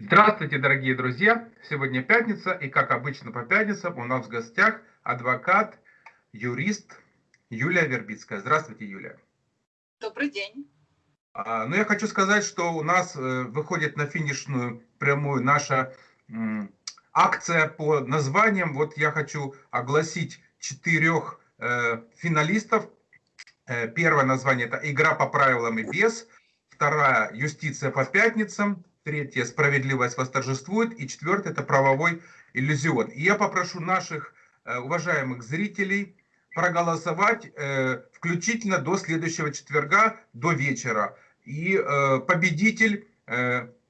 Здравствуйте, дорогие друзья! Сегодня пятница, и как обычно по пятницам у нас в гостях адвокат, юрист Юлия Вербицкая. Здравствуйте, Юлия. Добрый день. А, ну, я хочу сказать, что у нас э, выходит на финишную прямую наша акция по названиям. Вот я хочу огласить четырех э, финалистов. Э, первое название это «Игра по правилам и без». Вторая «Юстиция по пятницам». Третье «Справедливость восторжествует». И четвертое – это «Правовой иллюзион». И я попрошу наших э, уважаемых зрителей проголосовать э, включительно до следующего четверга, до вечера. И э, победитель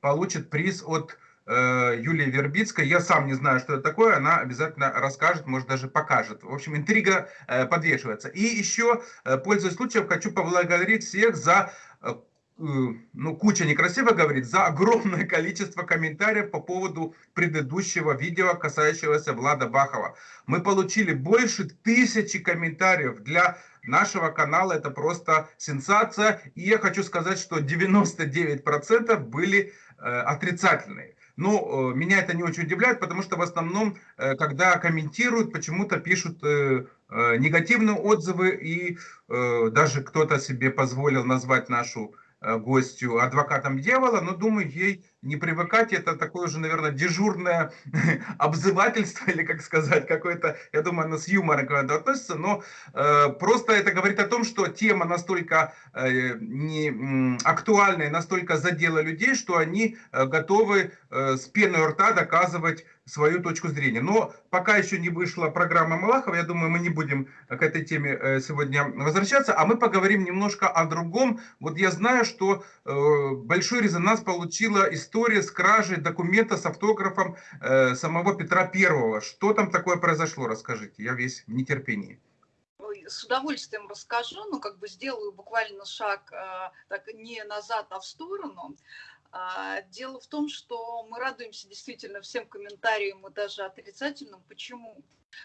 получит приз от Юлии Вербицкой. Я сам не знаю, что это такое. Она обязательно расскажет, может даже покажет. В общем, интрига подвешивается. И еще, пользуясь случаем, хочу поблагодарить всех за ну, куча некрасиво говорит, за огромное количество комментариев по поводу предыдущего видео, касающегося Влада Бахова. Мы получили больше тысячи комментариев для нашего канала, это просто сенсация. И я хочу сказать, что 99% были э, отрицательные. Но э, меня это не очень удивляет, потому что в основном, э, когда комментируют, почему-то пишут э, э, негативные отзывы, и э, даже кто-то себе позволил назвать нашу Э, гостью, адвокатом дьявола, но думаю, ей не привыкать, это такое уже, наверное, дежурное обзывательство, или как сказать, какое-то, я думаю, оно с юмором когда относится, но э, просто это говорит о том, что тема настолько э, не, актуальная, настолько задела людей, что они э, готовы э, с пеной рта доказывать свою точку зрения. Но пока еще не вышла программа Малахова, я думаю, мы не будем к этой теме э, сегодня возвращаться, а мы поговорим немножко о другом. Вот я знаю, что э, большой резонанс получила история с кражей документа с автографом э, самого Петра Первого. Что там такое произошло, расскажите, я весь в нетерпении с удовольствием расскажу, но как бы сделаю буквально шаг так не назад, а в сторону. А, дело в том, что мы радуемся действительно всем комментариям и даже отрицательным. Почему?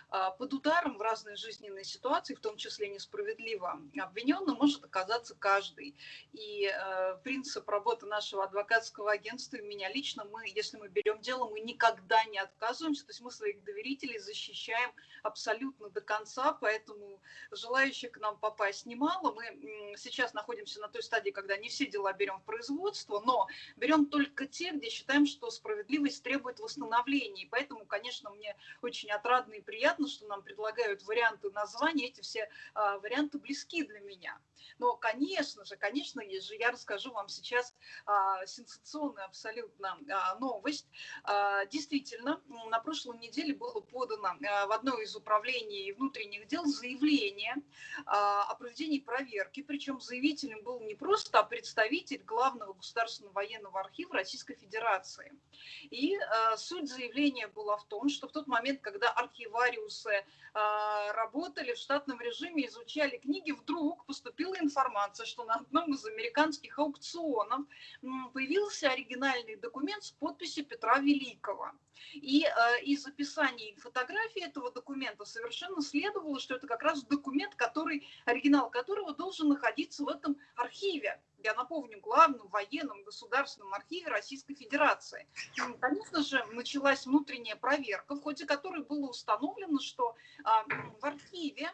А, под ударом в разные жизненные ситуации, в том числе несправедливо обвиненным, может оказаться каждый. И э, принцип работы нашего адвокатского агентства и меня лично, мы, если мы берем дело, мы никогда не отказываемся, то есть мы своих доверителей защищаем абсолютно до конца, поэтому желающих к нам попасть немало. Мы сейчас находимся на той стадии, когда не все дела берем в производство, но берем только те, где считаем, что справедливость требует восстановления. И поэтому, конечно, мне очень отрадно и приятно, что нам предлагают варианты названий, эти все а, варианты близки для меня. Но, конечно же, конечно же, я расскажу вам сейчас а, сенсационную абсолютно а, новость. А, действительно, на прошлой неделе было подано а, в одно из управлений внутренних дел заявление а, о проведении проверки, причем заявителем был не просто а представитель главного государственного военного архива Российской Федерации. И а, суть заявления была в том, что в тот момент, когда архиварий нотариусы а, работали в штатном режиме, изучали книги, вдруг поступила информация, что на одном из американских аукционов появился оригинальный документ с подписью Петра Великого. И э, из описания и фотографии этого документа совершенно следовало, что это как раз документ, который, оригинал которого должен находиться в этом архиве я напомню, главном военном государственном архиве Российской Федерации. Конечно же, началась внутренняя проверка, в ходе которой было установлено, что а, в архиве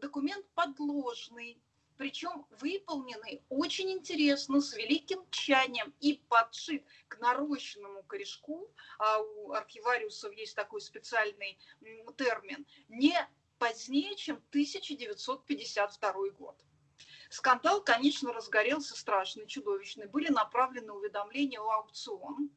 документ подложный, причем выполненный очень интересно, с великим тщанием и подшит к нарощенному корешку, а у архивариусов есть такой специальный термин, не позднее, чем 1952 год. Скандал, конечно, разгорелся страшный, чудовищный. Были направлены уведомления о аукцион.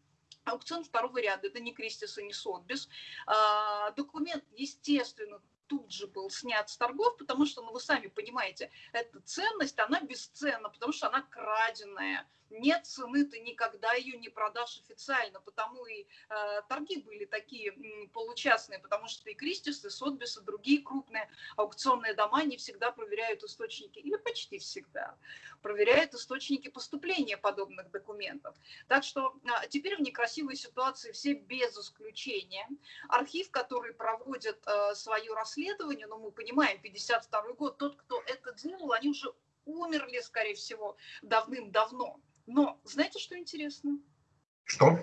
Аукцион второго ряда, это не Кристис и не Сотбис. А, документ, естественно, тут же был снят с торгов, потому что, ну, вы сами понимаете, эта ценность, она бесценна, потому что она краденая нет цены, ты никогда ее не продашь официально, потому и э, торги были такие м, получастные, потому что и Кристис, и Сотбис, и другие крупные аукционные дома не всегда проверяют источники, или почти всегда, проверяют источники поступления подобных документов. Так что э, теперь в некрасивой ситуации все без исключения. Архив, который проводит э, свое расследование, но ну, мы понимаем, 52 год, тот, кто это делал, они уже умерли, скорее всего, давным-давно. Но знаете, что интересно? Что?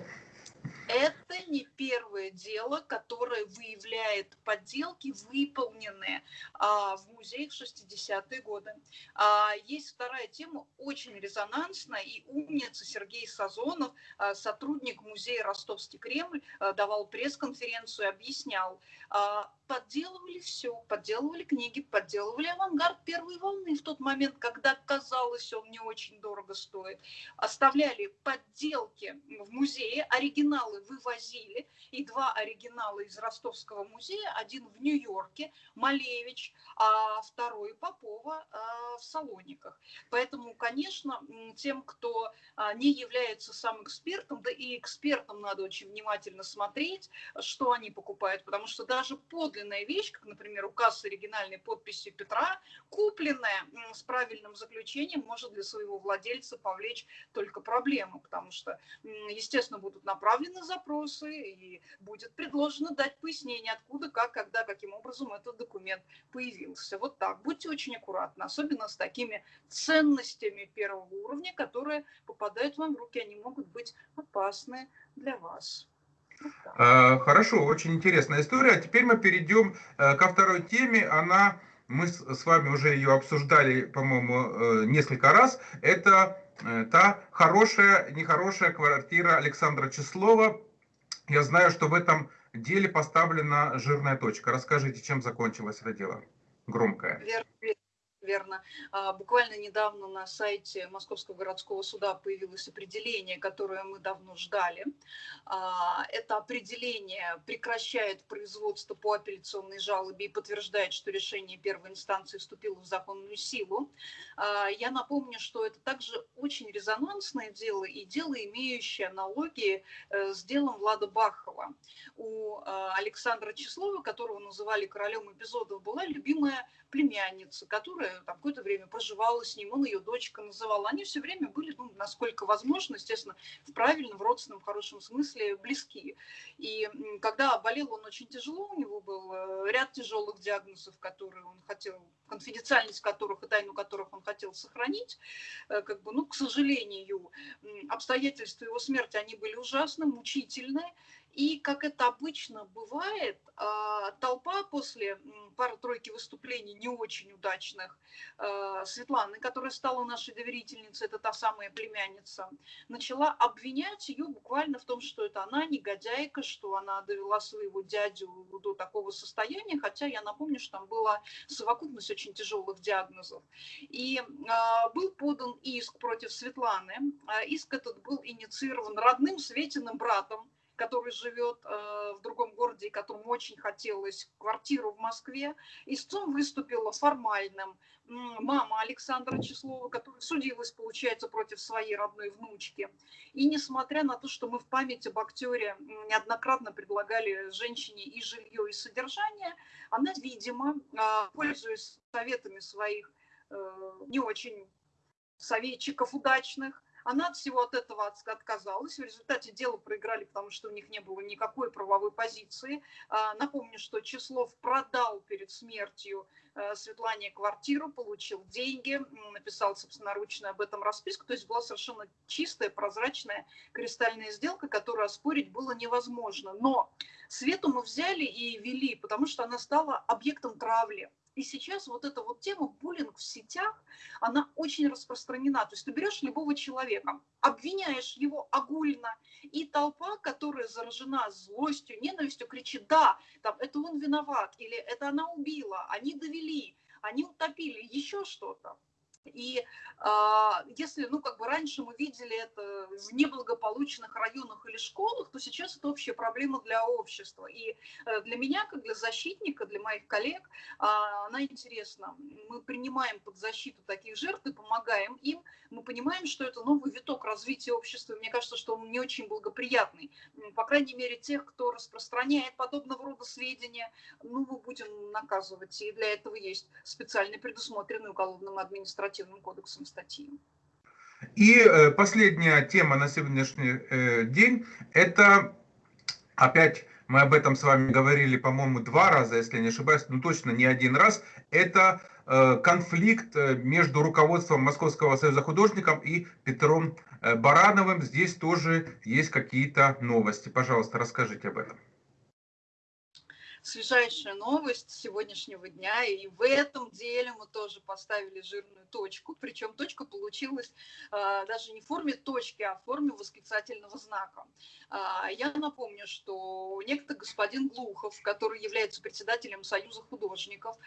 Не первое дело, которое выявляет подделки, выполненные а, в музее в 60-е годы. А, есть вторая тема, очень резонансная, и умница Сергей Сазонов, а, сотрудник музея Ростовский Кремль, а, давал пресс-конференцию и объяснял, а, подделывали все, подделывали книги, подделывали авангард первой волны в тот момент, когда казалось, он не очень дорого стоит. Оставляли подделки в музее, оригиналы вывозили, и два оригинала из Ростовского музея, один в Нью-Йорке, Малевич, а второй Попова а, в Салониках. Поэтому, конечно, тем, кто а, не является сам экспертом, да и экспертам надо очень внимательно смотреть, что они покупают, потому что даже подлинная вещь, как, например, указ с оригинальной подписью Петра, купленная с правильным заключением, может для своего владельца повлечь только проблемы, потому что, естественно, будут направлены запросы и будет предложено дать пояснение, откуда, как, когда, каким образом этот документ появился. Вот так. Будьте очень аккуратны, особенно с такими ценностями первого уровня, которые попадают вам в руки, они могут быть опасны для вас. А, хорошо, очень интересная история. А теперь мы перейдем э, ко второй теме. Она, мы с вами уже ее обсуждали, по-моему, э, несколько раз. Это та хорошая, нехорошая квартира Александра Числова. Я знаю, что в этом деле поставлена жирная точка. Расскажите, чем закончилось это дело? Громкое. Верно, верно. А, буквально недавно на сайте Московского городского суда появилось определение, которое мы давно ждали. А, это определение прекращает производство по апелляционной жалобе и подтверждает, что решение первой инстанции вступило в законную силу. А, я напомню, что это также очень резонансное дело и дело, имеющее аналогии э, с делом Влада Бахова. У Александра Числова, которого называли королем эпизодов, была любимая племянница, которая там какое-то время проживала с ним, он ее дочка называл. Они все время были, ну, насколько возможно, естественно, в правильном, в родственном, хорошем смысле близки. И когда болел он очень тяжело, у него был э, ряд тяжелых диагнозов, которые он хотел, конфиденциальность которых и тайну которых он хотел сохранить, э, как бы, ну, к сожалению, обстоятельства его смерти, они были ужасны, мучительные, и, как это обычно бывает, а, толпа после пары-тройки выступлений не очень удачных а, Светланы, которая стала нашей доверительницей, это та самая племянница, начала обвинять ее буквально в том, что это она негодяйка, что она довела своего дядю до такого состояния, хотя я напомню, что там была совокупность очень тяжелых диагнозов. И а, был подан иск против Светланы. Иск этот был инициирован родным Светиным братом, который живет э, в другом городе и которому очень хотелось квартиру в Москве. Истцом выступила формальным мама Александра Числова, которая судилась, получается, против своей родной внучки. И несмотря на то, что мы в память об актере неоднократно предлагали женщине и жилье, и содержание, она, видимо, а, пользуясь советами своих э, не очень советчиков удачных, она от всего от этого отказалась. В результате дело проиграли, потому что у них не было никакой правовой позиции. А, напомню, что Числов продал перед смертью э, Светлане квартиру, получил деньги, написал собственноручно об этом расписку. То есть была совершенно чистая, прозрачная, кристальная сделка, которую оспорить было невозможно. Но Свету мы взяли и вели, потому что она стала объектом травли. И сейчас вот эта вот тема буллинг в сетях, она очень распространена. То есть ты берешь любого человека, обвиняешь его огульно, и толпа, которая заражена злостью, ненавистью, кричит, да, там, это он виноват, или это она убила, они довели, они утопили, еще что-то. И э, если, ну, как бы раньше мы видели это в неблагополучных районах или школах, то сейчас это общая проблема для общества. И э, для меня, как для защитника, для моих коллег, э, она интересна. Мы принимаем под защиту таких жертв и помогаем им. Мы понимаем, что это новый виток развития общества. Мне кажется, что он не очень благоприятный. По крайней мере, тех, кто распространяет подобного рода сведения, ну, мы будем наказывать. И для этого есть специально предусмотренный уголовным административным административным кодексом статьи. И э, последняя тема на сегодняшний э, день – это опять мы об этом с вами говорили, по-моему, два раза, если не ошибаюсь, но точно не один раз, это э, конфликт между руководством Московского союза художников и Петром Барановым здесь тоже есть какие-то новости. Пожалуйста, расскажите об этом свежайшая новость сегодняшнего дня, и в этом деле мы тоже поставили жирную точку, причем точка получилась а, даже не в форме точки, а в форме восклицательного знака. А, я напомню, что некто господин Глухов, который является председателем Союза художников,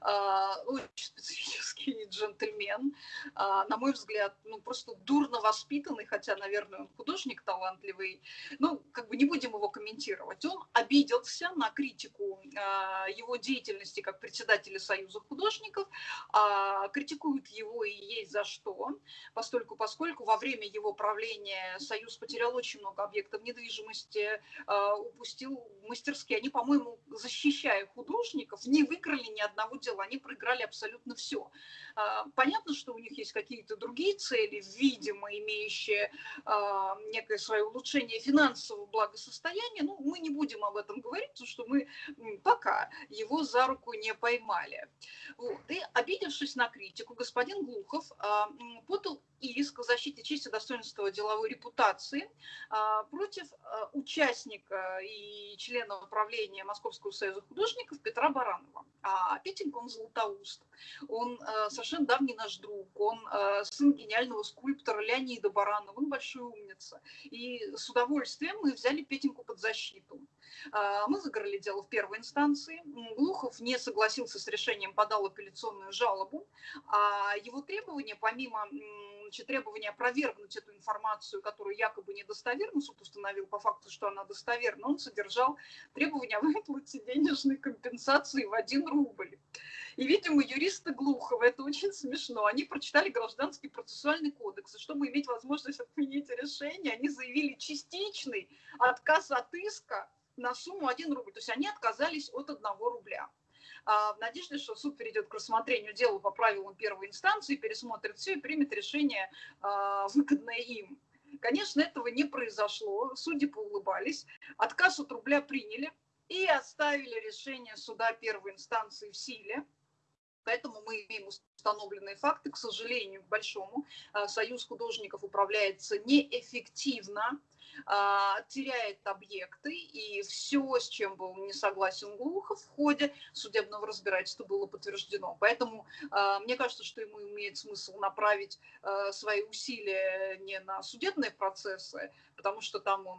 а, очень специфический джентльмен, на мой взгляд, ну просто дурно воспитанный, хотя, наверное, он художник талантливый, ну, как бы не будем его комментировать. Он обиделся на критику а, его деятельности как председателя Союза художников, а, критикуют его и есть за что, поскольку, поскольку во время его правления Союз потерял очень много объектов недвижимости, а, упустил мастерские. Они, по-моему, защищая художников, не выиграли ни одного дела, они проиграли абсолютно все. Понятно, что у них есть какие-то другие цели, видимо, имеющие некое свое улучшение финансового благосостояния, ну, мы не будем об этом говорить, потому что мы пока его за руку не поймали. Вот. И, обидевшись на критику, господин Глухов а, подал иск о защите чести, достоинства деловой репутации а, против а, участника и члена управления Московского союза художников Петра Баранова. А Петенька, он златоуст, он совершенно давний наш друг, он сын гениального скульптора Леонида Баранова, он большой умница. И с удовольствием мы взяли Петеньку под защиту. Мы загорали дело в первой инстанции. Глухов не согласился с решением, подал апелляционную жалобу. А его требования, помимо значит, требования опровергнуть эту информацию, которую якобы недостоверно суд установил по факту, что она достоверна, он содержал требования о выплате денежной компенсации в один рубль. И, видимо, юристы Глухова, это очень смешно, они прочитали Гражданский процессуальный кодекс, и чтобы иметь возможность отменить решение, они заявили частичный отказ от иска на сумму 1 рубль. То есть они отказались от 1 рубля. А, в надежде, что суд перейдет к рассмотрению дела по правилам первой инстанции, пересмотрит все и примет решение, а, выгодное им. Конечно, этого не произошло, судьи поулыбались, отказ от рубля приняли и оставили решение суда первой инстанции в силе. Поэтому мы имеем установленные факты. К сожалению, к большому, а, Союз художников управляется неэффективно, теряет объекты, и все, с чем был не согласен Глухов в ходе судебного разбирательства, было подтверждено. Поэтому а, мне кажется, что ему имеет смысл направить свои усилия не на судебные процессы, потому что там он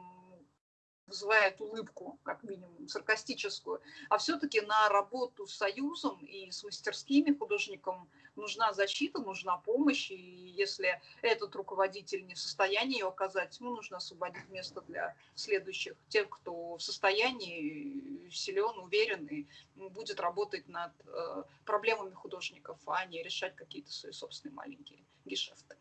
вызывает улыбку, как минимум, саркастическую, а все-таки на работу с Союзом и с мастерскими художникам нужна защита, нужна помощь, и если этот руководитель не в состоянии ее оказать, ему нужно освободить место для следующих, тех, кто в состоянии силен, уверен и будет работать над э, проблемами художников, а не решать какие-то свои собственные маленькие гешефты.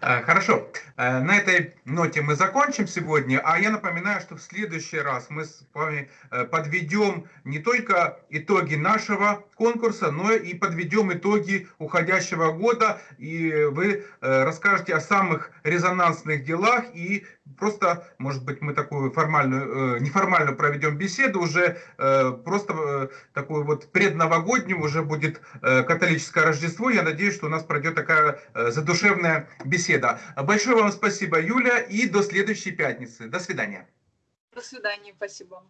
Э, хорошо, э, на этой ноте мы закончим сегодня, а я напоминаю, что в следующий раз мы с вами э, подведем не только итоги нашего конкурса, но и подведем итоги уходящего года, и вы расскажете о самых резонансных делах и просто, может быть, мы такую формальную, неформальную проведем беседу, уже просто такую вот предновогоднюю, уже будет католическое Рождество, я надеюсь, что у нас пройдет такая задушевная беседа. Большое вам спасибо, Юля, и до следующей пятницы. До свидания. До свидания, спасибо.